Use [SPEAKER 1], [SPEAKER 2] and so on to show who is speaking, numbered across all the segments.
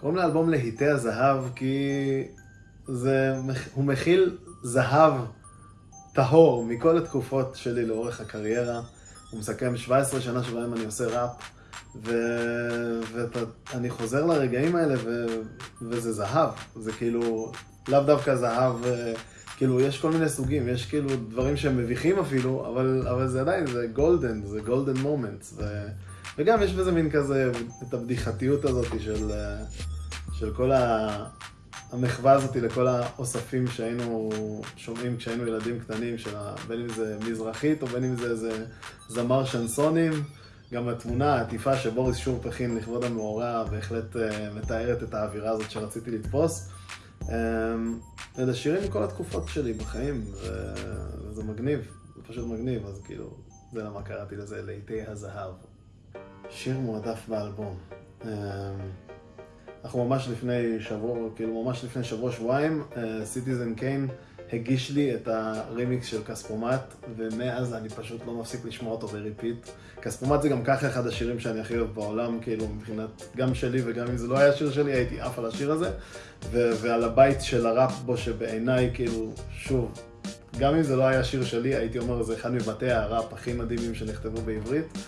[SPEAKER 1] קוראים לאלבום להיטי הזהב כי זה, הוא מכיל זהב טהור מכל התקופות שלי לאורך הקריירה. הוא מסכם 17 שנה שבהם אני עושה ראפ, ואני חוזר לרגעים האלה ו... וזה זהב. זה כאילו, לאו דווקא זהב, אה, כאילו, יש כל מיני סוגים, יש כאילו דברים שהם מביכים אפילו, אבל, אבל זה עדיין, זה golden, זה golden moments. וגם יש בזה מין כזה, את הבדיחתיות הזאת של, אה, של כל ה... המחווה הזאת לכל האוספים שהיינו שומעים כשהיינו ילדים קטנים, של בין אם זה מזרחית או בין אם זה איזה זמר שנסונים. גם התמונה העטיפה שבוריס שורפ הכין לכבוד המאורע בהחלט uh, מתארת את האווירה הזאת שרציתי לתפוס. Um, אלה שירים מכל התקופות שלי בחיים, וזה מגניב, זה פשוט מגניב, אז כאילו, זה למה קראתי לזה להיטי הזהב. שיר מועדף באלבום. Um, אנחנו ממש לפני שבוע, כאילו ממש לפני שבוע, שבועיים, סיטיזן uh, קיין הגיש לי את הרימיקס של כספומט, ומאז אני פשוט לא מפסיק לשמוע אותו ב repeat. כספומט זה גם ככה אחד השירים שאני הכי אוהב בעולם, כאילו מבחינת, גם שלי וגם אם זה לא היה שיר שלי, הייתי עף על השיר הזה. ו- ועל הבית של הראפ בו, שבעיניי, כאילו, שוב, גם אם זה לא היה שיר שלי, הייתי אומר, זה אחד מבתי הראפ הכי מדהימים שנכתבו בעברית.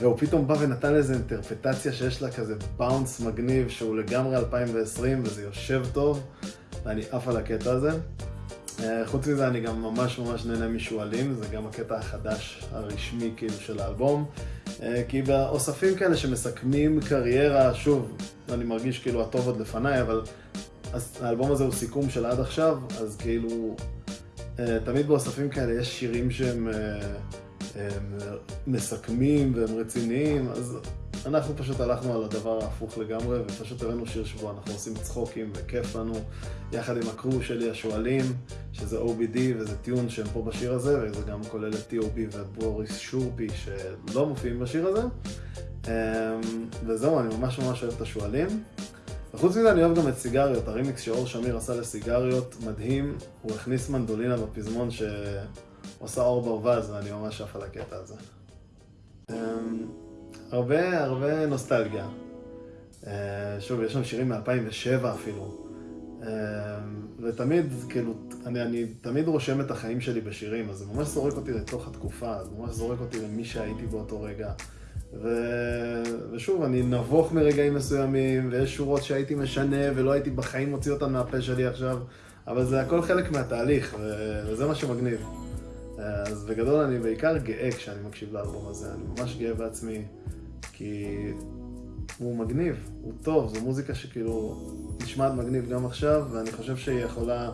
[SPEAKER 1] והוא פתאום בא ונתן לזה אינטרפטציה שיש לה כזה באונס מגניב, שהוא לגמרי 2020 וזה יושב טוב, ואני עף על הקטע הזה. אה, חוץ מזה אני גם ממש ממש נהנה משועלים, זה גם הקטע החדש הרשמי כאילו של האלבום. אה, כי באוספים כאלה שמסכמים קריירה, שוב, אני מרגיש כאילו הטוב עוד לפניי, אבל האלבום הזה הוא סיכום של עד עכשיו, אז כאילו, אה, תמיד באוספים כאלה יש שירים שהם... הם מסכמים והם רציניים, אז אנחנו פשוט הלכנו על הדבר ההפוך לגמרי, ופשוט הבאנו שיר שבו אנחנו עושים צחוקים וכיף לנו, יחד עם הקרו שלי השועלים, שזה OBD וזה טיון שהם פה בשיר הזה, וזה גם כולל את T.O.B ואת בוריס שורפי שלא מופיעים בשיר הזה. אמ, וזהו, אני ממש ממש אוהב את השועלים. וחוץ מזה אני אוהב גם את סיגריות, הרימיקס שאור שמיר עשה לסיגריות, מדהים, הוא הכניס מנדולינה בפזמון ש... עושה אור ברווז, ואני ממש עף על הקטע הזה. אמ, הרבה, הרבה נוסטלגיה. אה, שוב, יש שם שירים מ-2007 אפילו. אמ, ותמיד, כאילו, אני, אני תמיד רושם את החיים שלי בשירים, אז זה ממש זורק אותי לתוך התקופה, זה ממש זורק אותי למי שהייתי באותו רגע. ו... ושוב, אני נבוך מרגעים מסוימים, ויש שורות שהייתי משנה ולא הייתי בחיים מוציא אותן מהפה שלי עכשיו, אבל זה הכל חלק מהתהליך, ו... וזה מה שמגניב. אז בגדול אני בעיקר גאה כשאני מקשיב לאלבום הזה, אני ממש גאה בעצמי, כי הוא מגניב, הוא טוב, זו מוזיקה שכאילו נשמעת מגניב גם עכשיו, ואני חושב שהיא יכולה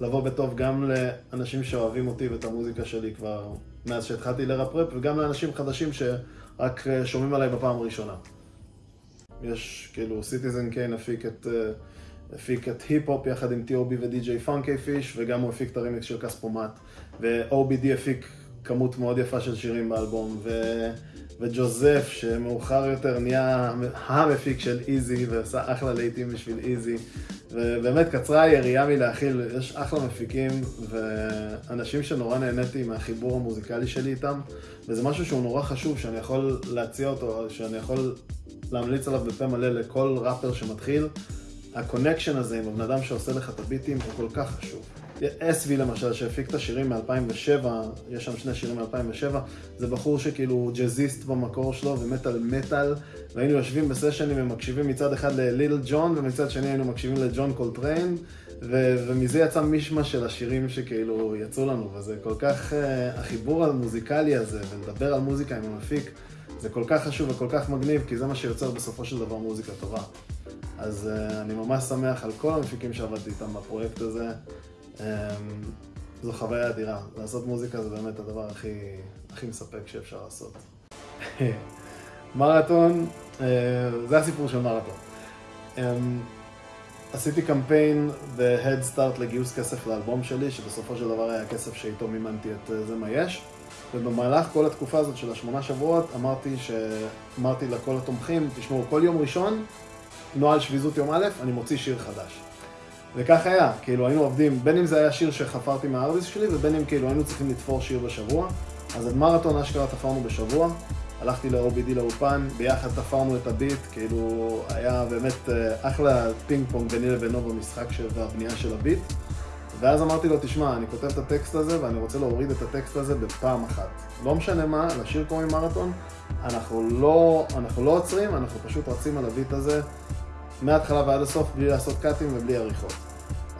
[SPEAKER 1] לבוא בטוב גם לאנשים שאוהבים אותי ואת המוזיקה שלי כבר מאז שהתחלתי לראפ-ראפ, וגם לאנשים חדשים שרק שומעים עליי בפעם הראשונה. יש כאילו, סיטיזן קיין הפיק את... הפיק את היפ-הופ יחד עם T.O.B ודי.ג'יי פאנקי פיש, וגם הוא הפיק את הרימיקס של כספומט. ו-OBD הפיק כמות מאוד יפה של שירים באלבום, ו... וג'וזף, שמאוחר יותר נהיה המפיק של איזי, ועשה אחלה להיטים בשביל איזי. ובאמת קצרה היריעה מלהכיל, יש אחלה מפיקים, ואנשים שנורא נהניתי מהחיבור המוזיקלי שלי איתם, וזה משהו שהוא נורא חשוב, שאני יכול להציע אותו, שאני יכול להמליץ עליו בפה מלא לכל ראפר שמתחיל. ה connection הזה עם הבן אדם שעושה לך את הביטים הוא כל כך חשוב. אסווי למשל, שהפיק את השירים מ-2007, יש שם שני שירים מ-2007, זה בחור שכאילו ג'אזיסט במקור שלו ומת על מטאל, והיינו יושבים בסשנים ומקשיבים מצד אחד לליל ג'ון, ומצד שני היינו מקשיבים לג'ון קולטריין, ו- ומזה יצא מישמע של השירים שכאילו יצאו לנו, וזה כל כך, uh, החיבור המוזיקלי הזה, ולדבר על מוזיקה עם המפיק, זה כל כך חשוב וכל כך מגניב, כי זה מה שיוצר בסופו של דבר מוזיקה טובה. אז uh, אני ממש שמח על כל המפיקים שעבדתי איתם בפרויקט הזה. Um, זו חוויה אדירה. לעשות מוזיקה זה באמת הדבר הכי, הכי מספק שאפשר לעשות. מרתון, uh, זה הסיפור של מרתון. Um, עשיתי קמפיין ב-Head Start לגיוס כסף לאלבום שלי, שבסופו של דבר היה כסף שאיתו מימנתי את זה מה יש. ובמהלך כל התקופה הזאת של השמונה שבועות אמרתי, ש... אמרתי לכל התומכים, תשמעו, כל יום ראשון נוהל שביזות יום א', אני מוציא שיר חדש. וכך היה, כאילו היינו עובדים, בין אם זה היה שיר שחפרתי מהארדיסק שלי, ובין אם כאילו היינו צריכים לתפור שיר בשבוע. אז את מרתון אשכרה תפרנו בשבוע. הלכתי ל-OBD לאולפן, ביחד תפרנו את הביט, כאילו היה באמת אה, אחלה פינג פונג ביני לבינו במשחק של, והבנייה של הביט. ואז אמרתי לו, תשמע, אני כותב את הטקסט הזה ואני רוצה להוריד את הטקסט הזה בפעם אחת. לא משנה מה, לשיר קוראים מרתון, אנחנו לא, אנחנו לא עוצרים, אנחנו פשוט רצים על הביט הזה מההתחלה ועד הסוף בלי לעשות קאטים ובלי עריכות.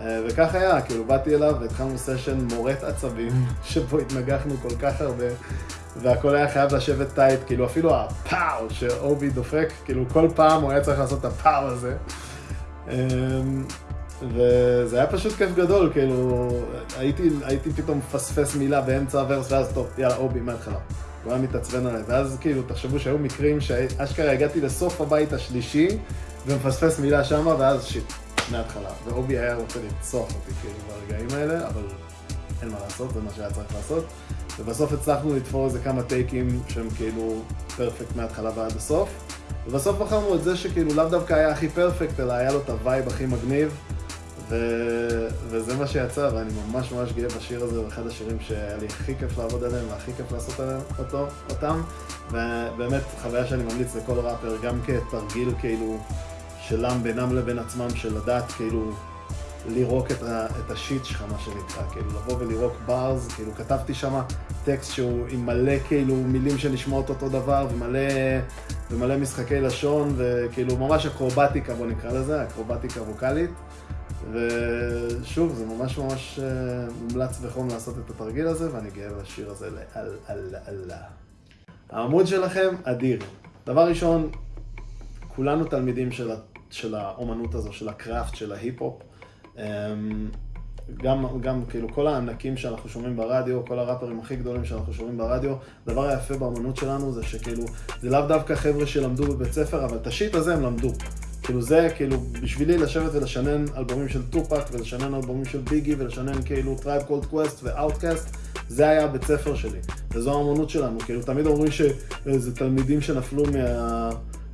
[SPEAKER 1] אה, וכך היה, כאילו באתי אליו והתחלנו סשן מורט עצבים, שבו התנגחנו כל כך הרבה, והכל היה חייב לשבת tight, כאילו אפילו ה pow שאובי דופק, כאילו כל פעם הוא היה צריך לעשות את ה pow הזה. וזה היה פשוט כיף גדול, כאילו, הייתי, הייתי פתאום מפספס מילה באמצע ה verse, ואז טוב, יאללה, אובי, מההתחלה. הוא היה מתעצבן עליי, ואז כאילו, תחשבו שהיו מקרים שאשכרה הגעתי לסוף הבית השלישי, ומפספס מילה שמה, ואז shit, מההתחלה. ואובי היה רוצה לרצוח אותי כאילו ברגעים האלה, אבל אין מה לעשות, זה מה שהיה צריך לעשות. ובסוף הצלחנו לתפור איזה כמה טייקים שהם כאילו perfect מההתחלה ועד הסוף. ובסוף בחרנו את זה שכאילו לאו דווקא היה הכי perfect, אלא היה לו את ה vibe הכי מגניב. ו... וזה מה שיצא, ואני ממש ממש גאה בשיר הזה, הוא אחד השירים שהיה לי הכי כיף לעבוד עליהם והכי כיף לעשות עליהם אותו, אותם. ובאמת, חוויה שאני ממליץ לכל ראפר, גם כתרגיל כאילו שלהם בינם לבין עצמם, של לדעת כאילו לירוק את, ה, את השיט שלך, מה שנקרא, כאילו לבוא ולירוק בארז, כאילו כתבתי שם טקסט שהוא עם מלא כאילו מילים שנשמעות אותו דבר, ומלא, ומלא משחקי לשון, וכאילו ממש אקרובטיקה, בוא נקרא לזה, אקרובטיקה ווקאלית. ושוב, זה ממש ממש אה, מומלץ בחום לעשות את התרגיל הזה, ואני גאה בשיר הזה לאל אללה אללה. העמוד שלכם אדיר. דבר ראשון, כולנו תלמידים של, של האומנות הזו, של ה craft, של ההיפ-הופ. אמ, גם, גם כאילו כל הענקים שאנחנו שומעים ברדיו, כל הראפרים הכי גדולים שאנחנו שומעים ברדיו, הדבר היפה באמנות שלנו זה שכאילו, זה לאו דווקא חבר'ה שלמדו בבית ספר, אבל את ה shit הזה הם למדו. כאילו זה, כאילו, בשבילי לשבת ולשנן אלבומים של טופק, ולשנן אלבומים של Biggie, ולשנן כאילו Tribe Called Quest ו OutKast, זה היה הבית ספר שלי, וזו האמנות שלנו, כאילו תמיד אומרים שזה תלמידים שנפלו מה...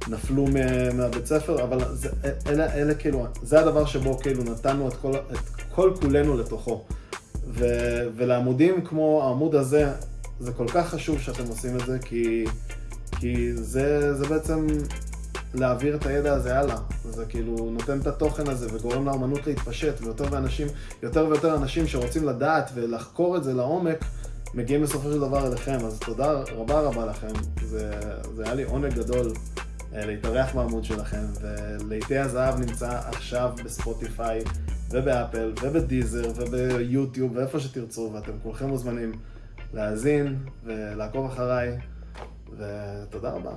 [SPEAKER 1] נפלו מהבית ספר, אבל זה, אלה, אלה כאילו, זה הדבר שבו כאילו נתנו את כל, את כל כולנו לתוכו. ו, ולעמודים כמו העמוד הזה, זה כל כך חשוב שאתם עושים את זה, כי, כי זה, זה בעצם להעביר את הידע הזה הלאה. זה כאילו נותן את התוכן הזה וגורם לאמנות להתפשט, ויותר ואנשים, יותר ויותר אנשים שרוצים לדעת ולחקור את זה לעומק, מגיעים בסופו של דבר אליכם. אז תודה רבה רבה לכם. זה, זה היה לי עונג גדול. אה, להתארח בעמוד שלכם, ולעיתי הזהב נמצא עכשיו בספוטיפיי ובאפל ובדיזר וביוטיוב ואיפה שתרצו, ואתם כולכם מוזמנים להאזין ולעקוב אחריי, ותודה רבה.